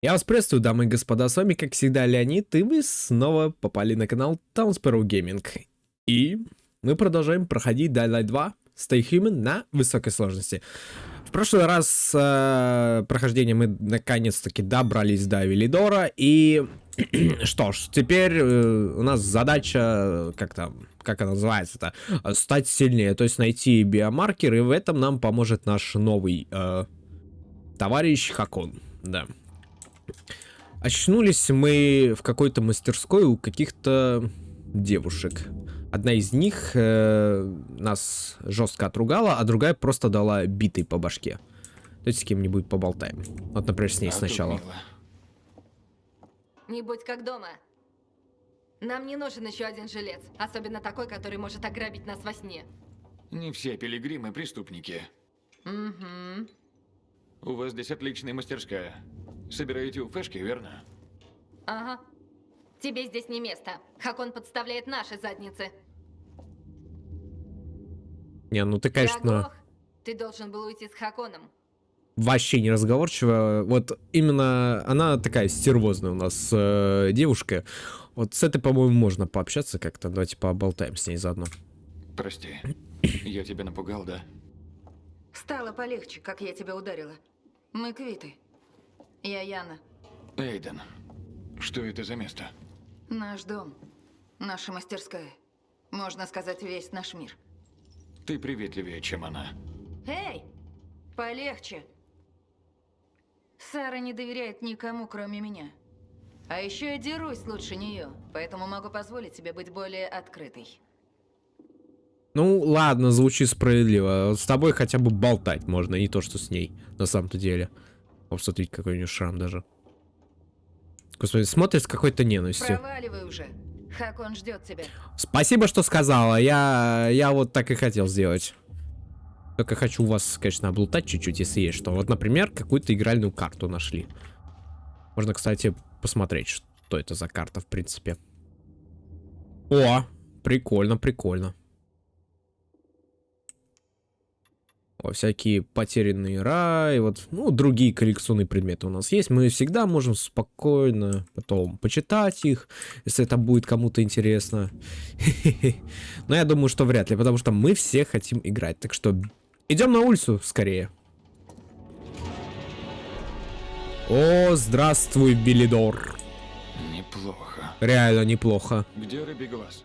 Я вас приветствую, дамы и господа, с вами, как всегда, Леонид, и вы снова попали на канал Town Sparrow Gaming. И мы продолжаем проходить Dying Light 2 Stay Human на высокой сложности. В прошлый раз э, прохождение мы наконец-таки добрались до Велидора, и что ж, теперь э, у нас задача, как там, как она называется-то, стать сильнее, то есть найти биомаркер, и в этом нам поможет наш новый э, товарищ Хакон, да. Очнулись мы в какой-то мастерской у каких-то девушек. Одна из них э, нас жестко отругала, а другая просто дала битой по башке. Давайте с кем-нибудь поболтаем. Вот, например, с ней а сначала. Не будь как дома. Нам не нужен еще один жилец, особенно такой, который может ограбить нас во сне. Не все пилигримы преступники. Угу. У вас здесь отличная мастерская. Собираете у Фэшки, верно? Ага. Тебе здесь не место. Хакон подставляет наши задницы. Не, ну ты, конечно... Ты должен был уйти с Хаконом. Вообще не разговорчиво. Вот именно она такая стервозная у нас э, девушка. Вот с этой, по-моему, можно пообщаться как-то. Давайте поболтаем с ней заодно. Прости. Я тебя напугал, да? Стало полегче, как я тебя ударила. Мы квиты. Я Яна. Эйден, что это за место? Наш дом. Наша мастерская. Можно сказать, весь наш мир. Ты приветливее, чем она. Эй! Полегче. Сара не доверяет никому, кроме меня. А еще я дерусь лучше нее, поэтому могу позволить себе быть более открытой. Ну, ладно, звучит справедливо. С тобой хотя бы болтать можно, не то, что с ней, на самом-то деле. Вот смотрите, какой у нее шрам даже. Господи, смотрит с какой-то ненавистью. Проваливай уже. Хакон ждет тебя. Спасибо, что сказала. Я, я вот так и хотел сделать. Только хочу вас, конечно, облутать чуть-чуть, если есть что. Вот, например, какую-то игральную карту нашли. Можно, кстати, посмотреть, что это за карта, в принципе. О, прикольно, прикольно. О, всякие потерянные рай, вот, ну, другие коллекционные предметы у нас есть. Мы всегда можем спокойно потом почитать их, если это будет кому-то интересно. Но я думаю, что вряд ли, потому что мы все хотим играть. Так что идем на улицу скорее. О, здравствуй, Белидор. Неплохо. Реально неплохо. Где рыбий глаз?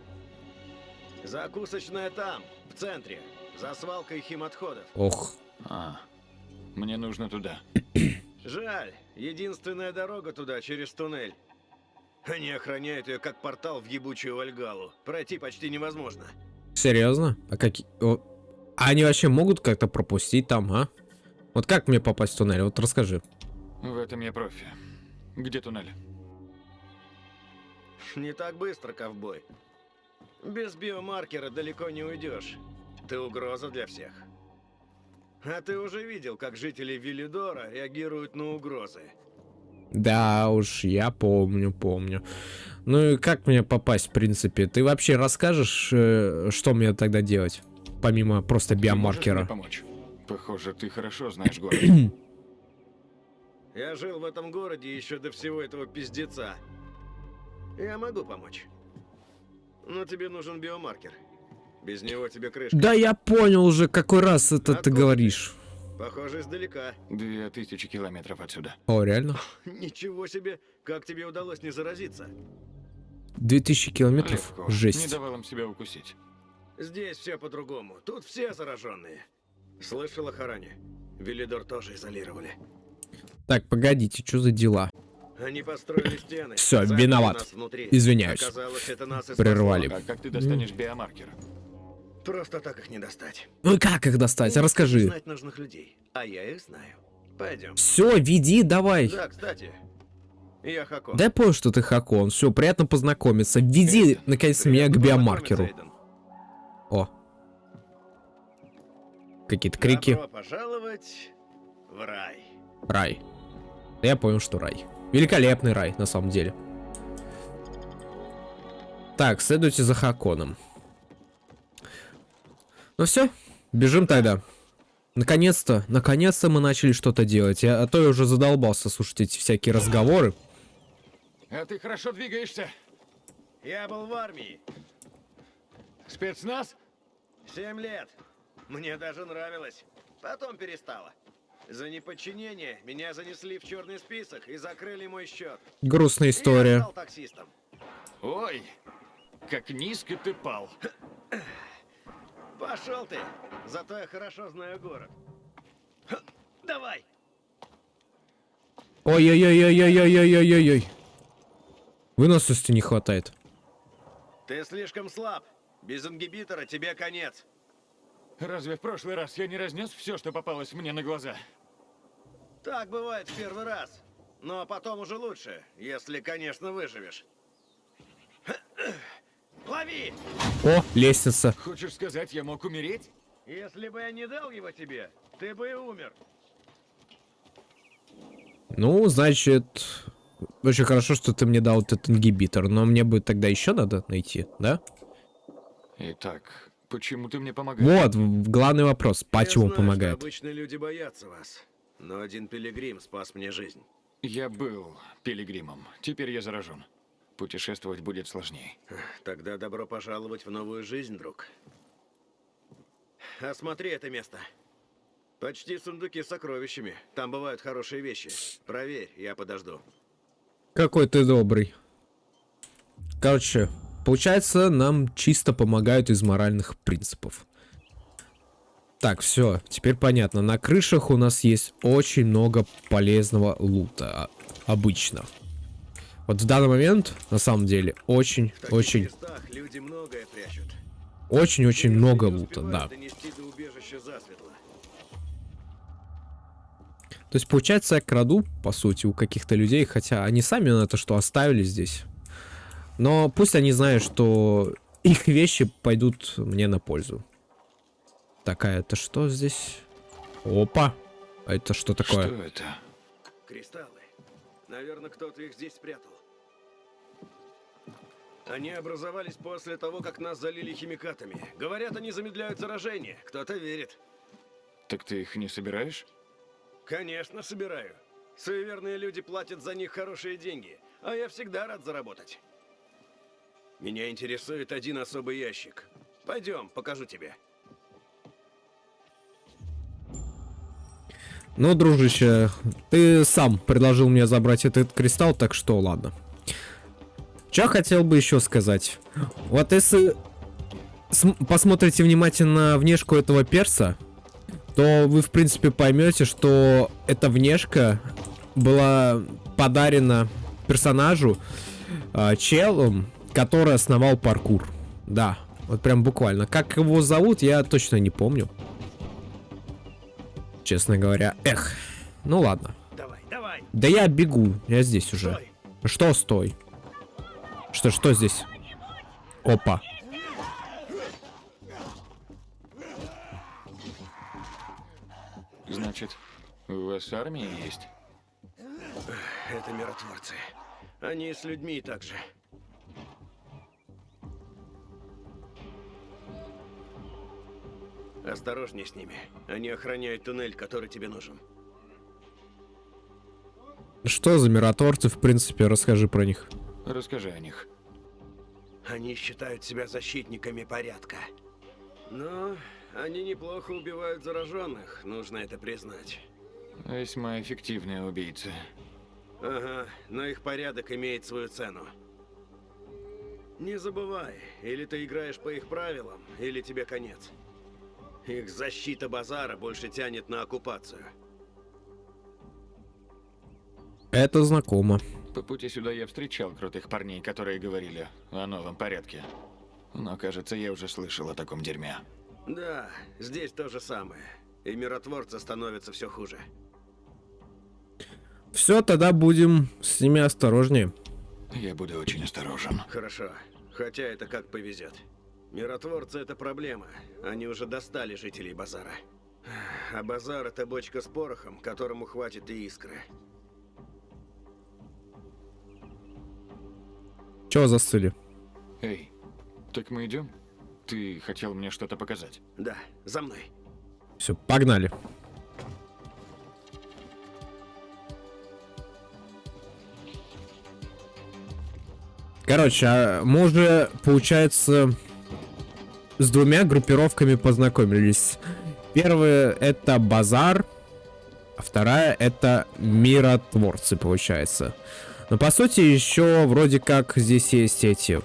Закусочная там, в центре. За свалкой химотходов. Ох. А, мне нужно туда. Жаль, единственная дорога туда через туннель. Они охраняют ее как портал в ебучую Вальгалу. Пройти почти невозможно. Серьезно? А какие... А они вообще могут как-то пропустить там, а? Вот как мне попасть в туннель? Вот расскажи. В этом я профи. Где туннель? Не так быстро, ковбой. Без биомаркера далеко не уйдешь. Ты угроза для всех. А ты уже видел, как жители Виллидора реагируют на угрозы. Да уж, я помню, помню. Ну и как мне попасть, в принципе? Ты вообще расскажешь, э, что мне тогда делать? Помимо просто биомаркера. Ты помочь? Похоже, ты хорошо знаешь город. Я жил в этом городе еще до всего этого пиздеца. Я могу помочь. Но тебе нужен биомаркер. Без него тебе крышка. Да я понял уже, какой раз это Откуда ты говоришь. Похоже, издалека. Две тысячи километров отсюда. О, реально? Ничего себе! Как тебе удалось не заразиться? Две тысячи километров? Легко. Жесть. Не давал им себя укусить. Здесь все по-другому. Тут все зараженные. Слышал о Харане? Велидор тоже изолировали. Так, погодите, что за дела? Они построили стены. Все, виноват. Извиняюсь. Оказалось, это нас Прервали. А как ты достанешь биомаркер? Просто так их не достать. Ну как их достать? Расскажи. Знать нужных людей, а я их знаю. Пойдем. Все, веди, давай. Да, кстати, я Хакон. Да я понял, что ты Хакон. Все, приятно познакомиться. Веди, наконец, меня к биомаркеру. О. Какие-то крики. Добро пожаловать в рай. Рай. Я понял, что рай. Великолепный рай, на самом деле. Так, следуйте за Хаконом. Ну все, бежим тогда. Наконец-то, наконец-то мы начали что-то делать. Я, а то я уже задолбался слушать эти всякие разговоры. А ты хорошо двигаешься. Я был в армии. Спецназ? Семь лет. Мне даже нравилось. Потом перестало. За неподчинение меня занесли в черный список и закрыли мой счет. Грустная И я история. стал таксистом. Ой, как низко ты пал. Пошел ты. Зато я хорошо знаю город. Ха, Давай. Ой-ой-ой-ой-ой-ой-ой-ой-ой. Выносливости не хватает. Ты слишком слаб. Без ингибитора тебе конец. Разве в прошлый раз я не разнес все, что попалось мне на глаза? Так бывает в первый раз. Но потом уже лучше, если, конечно, выживешь. Лови! О, лестница. Хочешь сказать, я мог умереть? Если бы я не дал его тебе, ты бы и умер. Ну, значит, очень хорошо, что ты мне дал этот ингибитор, но мне бы тогда еще надо найти, да? Итак, почему ты мне помогаешь? Вот, главный вопрос, почему я знаю, помогает? Обычные люди боятся вас. Но один пилигрим спас мне жизнь. Я был пилигримом. Теперь я заражен. Путешествовать будет сложнее. Тогда добро пожаловать в новую жизнь, друг. Осмотри это место. Почти сундуки с сокровищами. Там бывают хорошие вещи. Проверь, я подожду. Какой ты добрый. Короче, получается, нам чисто помогают из моральных принципов. Так, все, теперь понятно. На крышах у нас есть очень много полезного лута. а- Обычно. Вот в данный момент, на самом деле, очень, очень, местах люди многое прячут. очень-очень много лута, да. донести до убежища засветло. То есть, получается, я краду, по сути, у каких-то людей, хотя они сами на это что оставили здесь. Но пусть они знают, что их вещи пойдут мне на пользу. Такая, это что здесь? Опа! А это что такое? Что это? Кристаллы. Наверное, кто-то их здесь спрятал. Они образовались после того, как нас залили химикатами. Говорят, они замедляют заражение. Кто-то верит. Так ты их не собираешь? Конечно, собираю. Суеверные люди платят за них хорошие деньги, а я всегда рад заработать. Меня интересует один особый ящик. Пойдем, покажу тебе. Ну, дружище, ты сам предложил мне забрать этот кристалл, так что ладно. Что хотел бы еще сказать? Вот если см- посмотрите внимательно на внешку этого перса, то вы, в принципе, поймете, что эта внешка была подарена персонажу а, челом, который основал паркур. Да, вот прям буквально. Как его зовут, я точно не помню. Честно говоря. Эх. Ну ладно. Давай, давай, Да я бегу. Я здесь уже. стой. Что стой? Что, что здесь? Опа. Значит, у вас армия есть? Это миротворцы. Они с людьми также. Осторожней с ними. Они охраняют туннель, который тебе нужен. Что за миротворцы, в принципе, расскажи про них. Расскажи о них. Они считают себя защитниками порядка. Но они неплохо убивают зараженных, нужно это признать. Весьма эффективные убийцы. Ага, но их порядок имеет свою цену. Не забывай, или ты играешь по их правилам, или тебе конец. Их защита базара больше тянет на оккупацию. Это знакомо. По пути сюда я встречал крутых парней, которые говорили о новом порядке. Но, кажется, я уже слышал о таком дерьме. Да, здесь то же самое. И миротворцы становятся все хуже. Все, тогда будем с ними осторожнее. Я буду очень осторожен. Хорошо, хотя это как повезет. Миротворцы это проблема. Они уже достали жителей базара. А базар это бочка с порохом, которому хватит и искры. Чего застыли? Эй, так мы идем? Ты хотел мне что-то показать? Да, за мной. Все, погнали. Короче, а мы уже, получается, с двумя группировками познакомились. Первая это базар, вторая это миротворцы, получается. Но по сути еще вроде как здесь есть эти.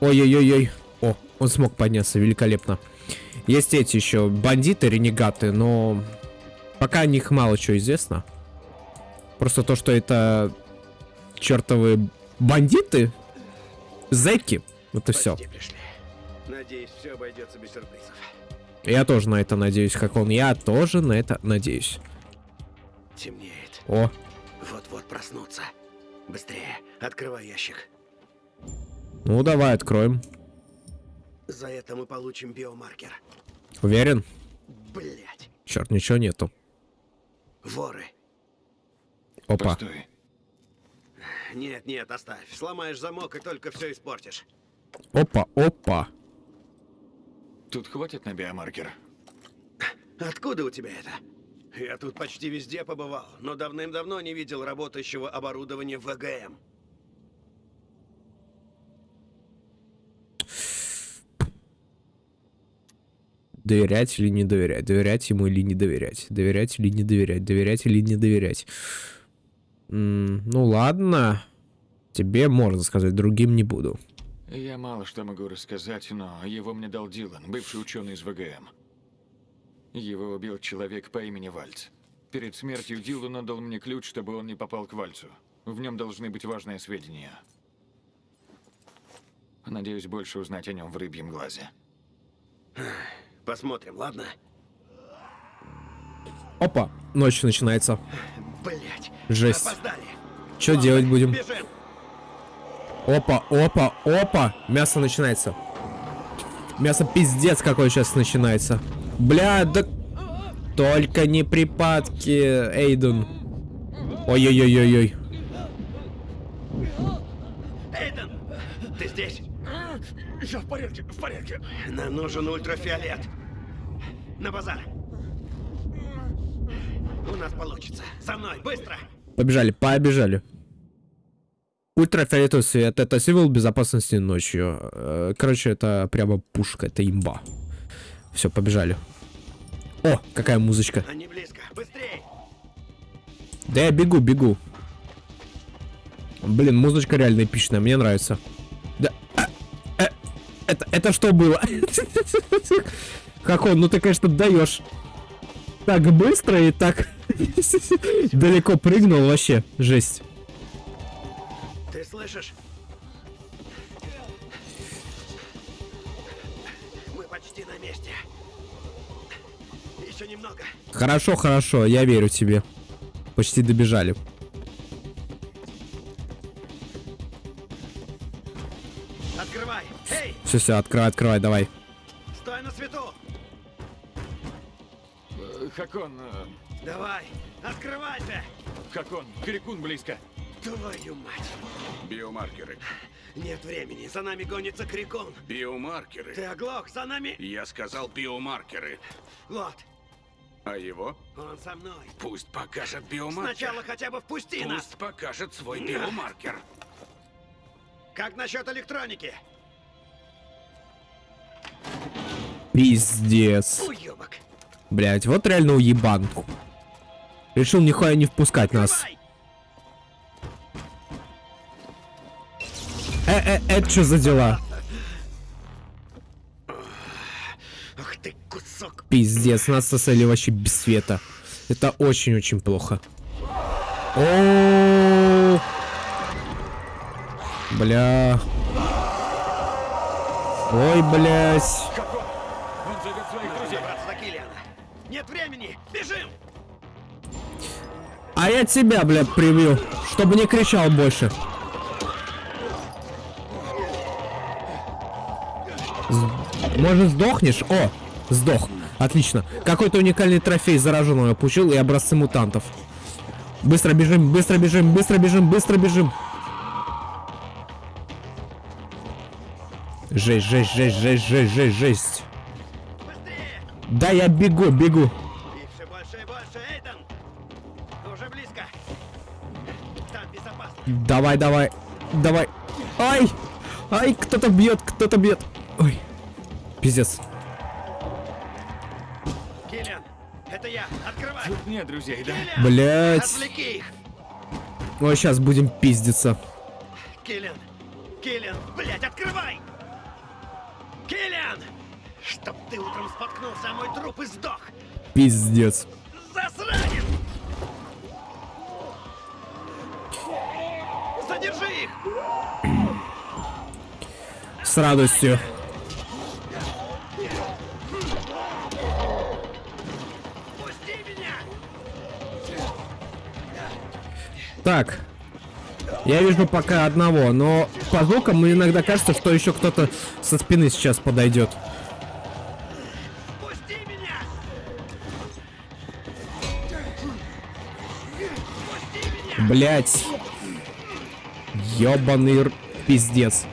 Ой-ой-ой-ой. О, он смог подняться, великолепно. Есть эти еще бандиты, ренегаты, но пока о них мало чего известно. Просто то, что это чертовы бандиты, зэки, это все. Почти пришли. Надеюсь, все обойдется без сюрпризов. Я тоже на это надеюсь, как он. Я тоже на это надеюсь. Темнеет. О, Вот-вот проснуться. Быстрее, открывай ящик. ну давай откроем. За это мы получим биомаркер. Уверен? Блять, Черт, ничего нету. воры. Опа. Постой. Нет, нет, оставь. Сломаешь замок и только все испортишь. Опа, опа. Тут хватит на биомаркер? Откуда у тебя это? Я тут почти везде побывал, но давным-давно не видел работающего оборудования ВГМ. Доверять или не доверять? Доверять ему или не доверять? Доверять или не доверять? Доверять или не доверять? М, ну ладно. Тебе можно сказать, другим не буду. Я мало что могу рассказать, но его мне дал Дилан, бывший ученый из ВГМ. Его убил человек по имени Вальц. Перед смертью Дилан отдал мне ключ, чтобы он не попал к Вальцу. В нем должны быть важные сведения. Надеюсь больше узнать о нем в рыбьем глазе. Посмотрим, ладно? Опа, ночь начинается. Блять. Жесть. Опоздали. Что Ладно, делать будем? Бежим. Опа, опа, опа. Мясо начинается. Мясо пиздец какой сейчас начинается. Бля, да... Только не припадки, Эйден. Ой-ой-ой-ой-ой. Эйден, ты здесь? Я в порядке, в порядке. Нам нужен ультрафиолет. На базар. У нас получится. За мной, быстро. Побежали, побежали. Ультрафиолетовый свет это символ безопасности ночью. Э, Короче, это прямо пушка, это имба. Все, побежали. О, какая музычка. Они близко. Быстрей. Да я бегу, бегу. Блин, музычка реально эпичная, мне нравится. Да. а, э, это, это что было? Как он, ну ты, конечно, даешь. Так быстро и так далеко прыгнул вообще. Жесть. Ты слышишь? Почти на месте. Еще немного. Хорошо, хорошо, я верю тебе. Почти добежали. Открывай. Эй, Все, все, открывай, открывай, давай. стой на свету. Э, Хакон, э, Давай, открывайся. Хакон, Крикун близко. Твою мать. Биомаркеры. Нет времени. За нами гонится Крикон. Биомаркеры. Ты оглох, за нами. Я сказал биомаркеры. Вот, А его? он со мной. Пусть покажет биомаркер. Сначала хотя бы впусти нас. Пусть покажет свой биомаркер. Как насчет электроники? Пиздец. Уебок. Блять, вот реально уебан. Решил нихуя не впускать нас. Это что за дела? Ах ты кусок. Пиздец, нас сосали вообще без света. Это очень-очень плохо. О, Бля. Ой, блядь. Он зовет своих друзей. Нет времени. Бежим. А я тебя, бля, прибью, чтобы не кричал больше. Может, сдохнешь? О, сдох. Отлично. Какой-то уникальный трофей зараженного получил и образцы мутантов. Быстро бежим, быстро бежим, быстро бежим, быстро бежим. Жесть, жесть, жесть, жесть, жесть, жесть, жесть. Быстрее. Да, я бегу, бегу. Все больше и больше. Эйден. Ты уже близко. Там безопасно. Давай, давай. Давай. Ай! Ай, кто-то бьет, кто-то бьет. Ой. Пиздец. Киллиан, это я. Открывай. Тут нет друзей, да? Блять. отвлеки их. Ой, сейчас будем пиздиться. Киллиан, Киллиан, блядь, открывай! Киллиан! Чтоб ты утром споткнулся о мой труп и сдох! Пиздец. Засранец! Задержи их! С радостью. Так. Я вижу пока одного, но по звукам мне иногда кажется, что еще кто-то со спины сейчас подойдет. Пусти меня! Блять. Ёбаный пиздец.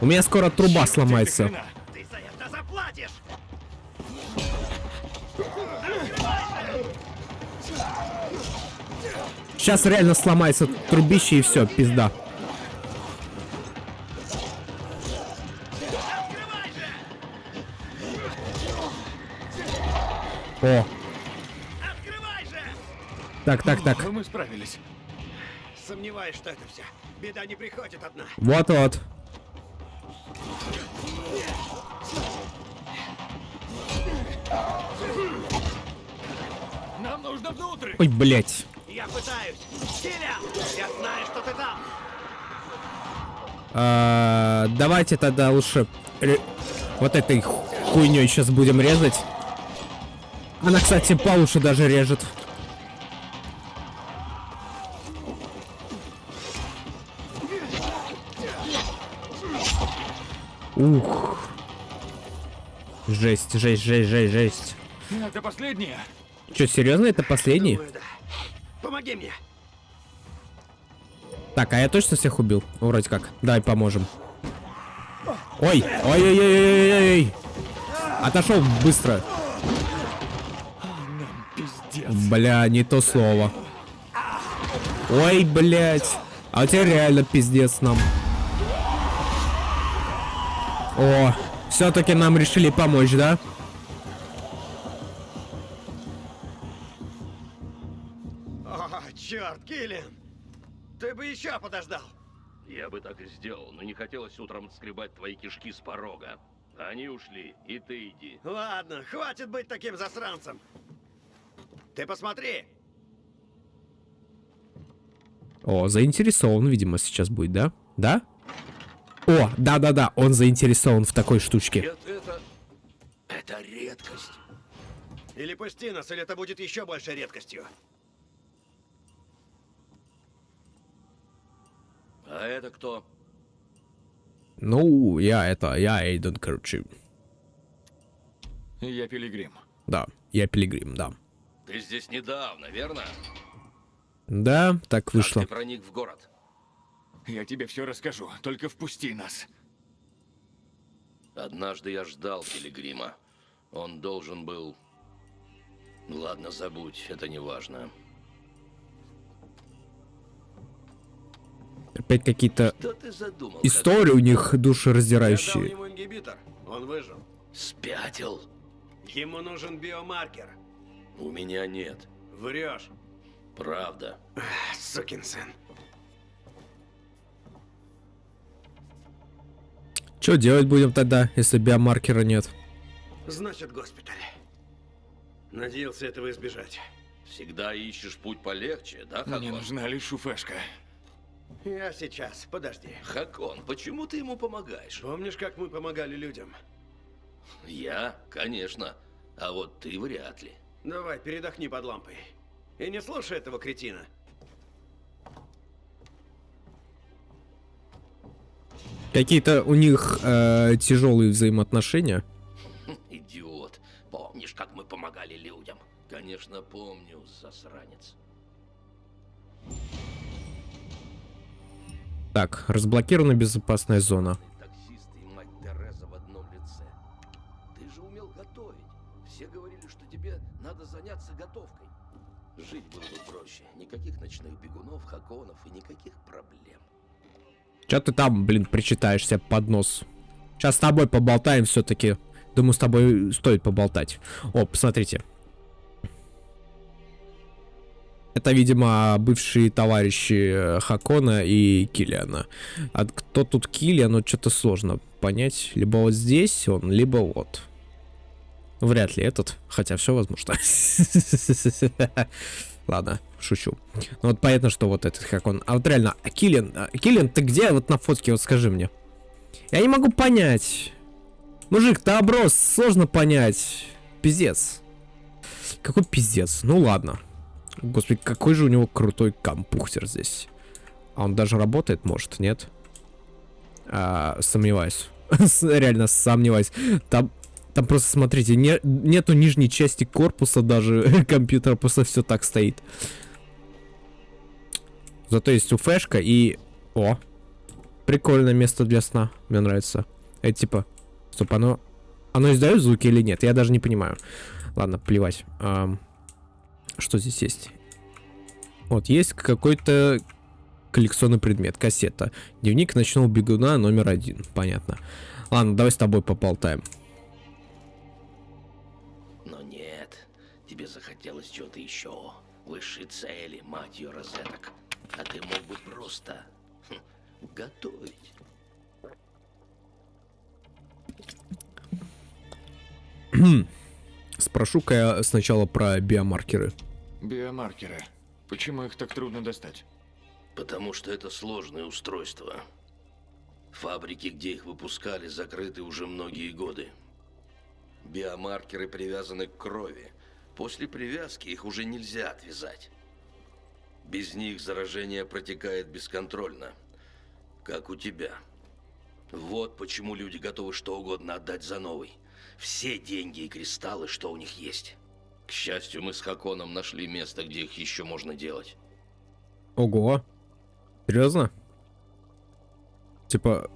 У меня скоро труба сломается. Сейчас реально сломается трубище и все, пизда. О, Открывай же! так, так, так. Мы справились. Сомневаюсь, что это все. Беда не приходит одна. Вот-вот. Нам нужно внутрь. Ой, блять. Я пытаюсь. Киллиан, я знаю, что ты там. А, давайте тогда лучше вот этой ху- хуйней сейчас будем резать. Она, кстати, получше даже режет. Ух. Жесть, жесть, жесть, жесть, жесть. Это последнее. Че, серьезно, это последний? Думаю, да. Помоги мне. Так, а я точно всех убил? Вроде как. Давай поможем. Ой, ой-ой-ой-ой-ой-ой. Отошел быстро. Бля, не то слово. Ой, блядь. А у тебя реально пиздец нам. О, все-таки нам решили помочь, да? Киллиан. Ты бы еще подождал. Я бы так и сделал, но не хотелось утром скребать твои кишки с порога. Они ушли, и ты иди. Ладно, хватит быть таким засранцем. Ты посмотри. О, заинтересован, видимо, сейчас будет, да? Да? О, да-да-да, он заинтересован в такой штучке. Нет, это... Это редкость. Или пусти нас, или это будет еще большей редкостью. А это кто? Ну, я это, я Эйден, короче. Я пилигрим. Да, я пилигрим, да. Ты здесь недавно, верно? Да, так Как вышло. ты проник в город? Я тебе все расскажу, только впусти нас. Однажды я ждал Пилигрима. Он должен был... Ладно, забудь, это не важно. Опять какие-то истории у них Я дал душераздирающие. ему ингибитор. Он выжил. Спятил? Ему нужен биомаркер. У меня нет. Врешь. Правда. Сукин сын. Что делать будем тогда, если биомаркера нет? Значит, госпиталь. Надеялся этого избежать. Всегда ищешь путь полегче, да, Мне нужна лишь шуфешка. Я сейчас, подожди. Хакон, почему ты ему помогаешь? Помнишь, как мы помогали людям? Я? Конечно. А вот ты вряд ли. Давай, передохни под лампой. И не слушай этого кретина. Какие-то у них э, тяжелые взаимоотношения. Идиот. Помнишь, как мы помогали людям? Конечно, помню, засранец. Так, разблокирована безопасная зона. Таксист и мать Тереза в одном лице. Ты же умел готовить. Все говорили, что тебе надо заняться готовкой. Жить было бы проще. Никаких ночных бегунов, хаконов и никаких проблем. Че ты там, блин, причитаешься под нос? Сейчас с тобой поболтаем все-таки. Думаю, с тобой стоит поболтать. О, посмотрите. Это, видимо, бывшие товарищи э, Хакона и Киллиана. А кто тут Киллиан, ну что-то сложно понять. Либо вот здесь он, либо вот. Вряд ли этот, хотя все возможно. Ладно, шучу. Ну вот понятно, что вот этот Хакон. А вот реально, а а, Киллиан, ты где вот на фотке, вот скажи мне. Я не могу понять. Мужик, ты оброс, сложно понять. Пиздец. Какой пиздец? Ну ладно. Господи, какой же у него крутой компьютер здесь. А он даже работает, может, нет? А, сомневаюсь. Реально сомневаюсь. Там, там просто, смотрите, не, нету нижней части корпуса даже компьютера, просто все так стоит. Зато есть уфешка и... О! Прикольное место для сна. Мне нравится. Это типа... Стоп, оно... Оно издает звуки или нет? Я даже не понимаю. Ладно, плевать. Ам, Что здесь есть? Вот, есть какой-то коллекционный предмет. Кассета. Дневник ночного бегуна номер один. Понятно. Ладно, давай с тобой поболтаем. Но нет, тебе захотелось чего-то еще. Высшей цели, мать ее, розеток. А ты мог бы просто хм, готовить. Спрошу-ка я сначала про биомаркеры. Биомаркеры. Почему их так трудно достать? Потому что это сложное устройство. Фабрики, где их выпускали, закрыты уже многие годы. Биомаркеры привязаны к крови. После привязки их уже нельзя отвязать. Без них заражение протекает бесконтрольно. Как у тебя. Вот почему люди готовы что угодно отдать за новый. Все деньги и кристаллы, что у них есть. К счастью, мы с Хаконом нашли место, где их еще можно делать. Ого. Серьезно? Типа...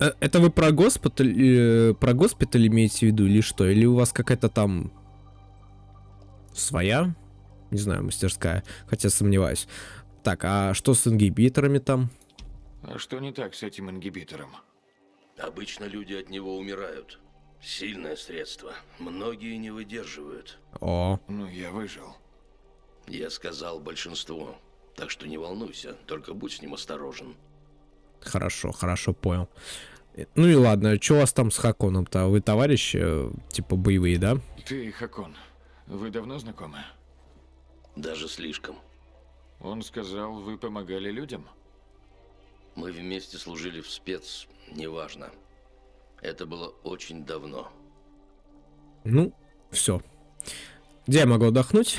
э, Это вы про госпиталь, э, про госпиталь имеете в виду или что? Или у вас какая-то там своя? Не знаю, мастерская. Хотя сомневаюсь. Так, а что с ингибиторами там? А что не так с этим ингибитором? Обычно люди от него умирают. Сильное средство. Многие не выдерживают. О, Ну, я выжил. Я сказал большинству. Так что не волнуйся, только будь с ним осторожен. хорошо, хорошо, понял. Э, Ну и ладно, что у вас там с Хаконом-то? Вы товарищи, э, типа боевые, да? Ты Хакон. Вы давно знакомы? Даже слишком. Он сказал, вы помогали людям? Мы вместе служили в спец, неважно. Это было очень давно. Ну, все. Где я могу отдохнуть?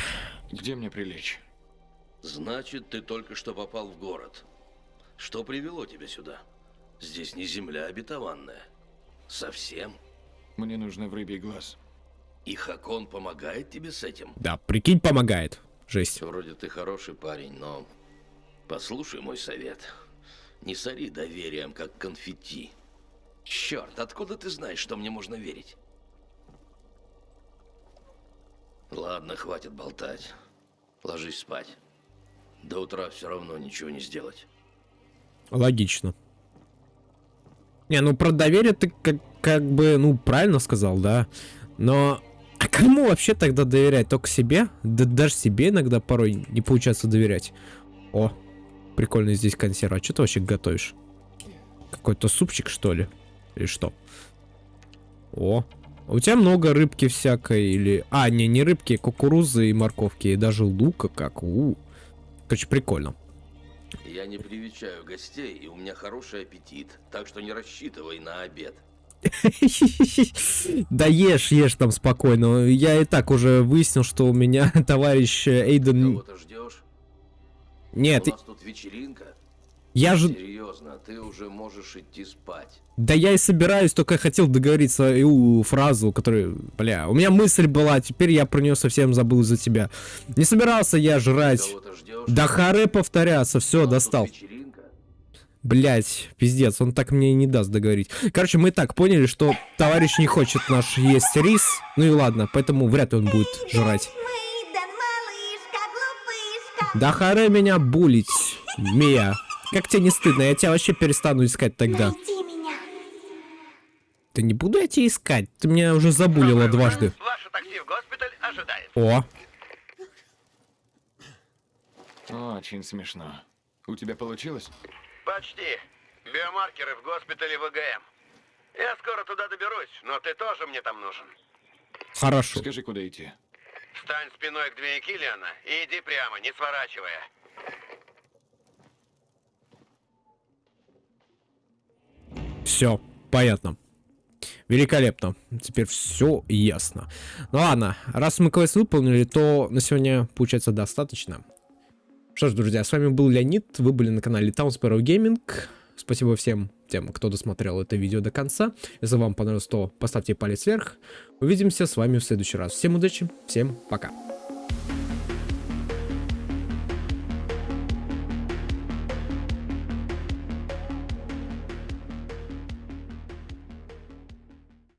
Где мне прилечь? Значит, ты только что попал в город. Что привело тебя сюда? Здесь не земля обетованная. Совсем. Мне нужно в рыбий глаз. И Хакон помогает тебе с этим? Да, прикинь, помогает. Жесть. Вроде ты хороший парень, но послушай мой совет. Не сори доверием, как конфетти. Черт, откуда ты знаешь, что мне можно верить? Ладно, хватит болтать. Ложись спать. До утра все равно ничего не сделать. Логично. Не, ну про доверие ты как, как бы, ну, правильно сказал, да. Но а кому вообще тогда доверять? Только себе? Да даже себе иногда порой не получается доверять. О, прикольно здесь консерва. А что ты вообще готовишь? Какой-то супчик, что ли? Или что? О, у тебя много рыбки всякой или... А, не, не рыбки, кукурузы и морковки, и даже лука как. У, Короче, прикольно. Я не привечаю гостей, и у меня хороший аппетит, так что не рассчитывай на обед. Да ешь, ешь там спокойно. Я и так уже выяснил, что у меня товарищ Эйден... Кого-то ждешь? Нет, У нас тут вечеринка. Я же... Серьезно, ты уже можешь идти спать. Да я и собираюсь, только я хотел договорить свою фразу, которую... Бля, у меня мысль была, а теперь я про нее совсем забыл за тебя. Не собирался я жрать. Да харе повторяться, все, достал. Блять, пиздец, он так мне и не даст договорить. Короче, мы и так поняли, что товарищ не хочет наш есть рис. Ну и ладно, поэтому вряд ли он будет жрать. Да харе меня булить, Мия. Как тебе не стыдно? Я тебя вообще перестану искать тогда. Да не буду я тебя искать. Ты меня уже забулила дважды. Ваше такси в госпиталь ожидает. О, Очень смешно. У тебя получилось? Почти. Биомаркеры в госпитале ВГМ. Я скоро туда доберусь, но ты тоже мне там нужен. хорошо. Скажи, куда идти. Встань спиной к двери Киллиана и иди прямо, не сворачивая. Все, понятно. Великолепно. Теперь все ясно. Ну ладно, раз мы квест выполнили, то на сегодня получается достаточно. Что ж, друзья, с вами был Леонид, вы были на канале Town Sparrow Gaming. Спасибо всем тем, кто досмотрел это видео до конца. Если вам понравилось, то поставьте палец вверх. Увидимся с вами в следующий раз. Всем удачи, всем пока.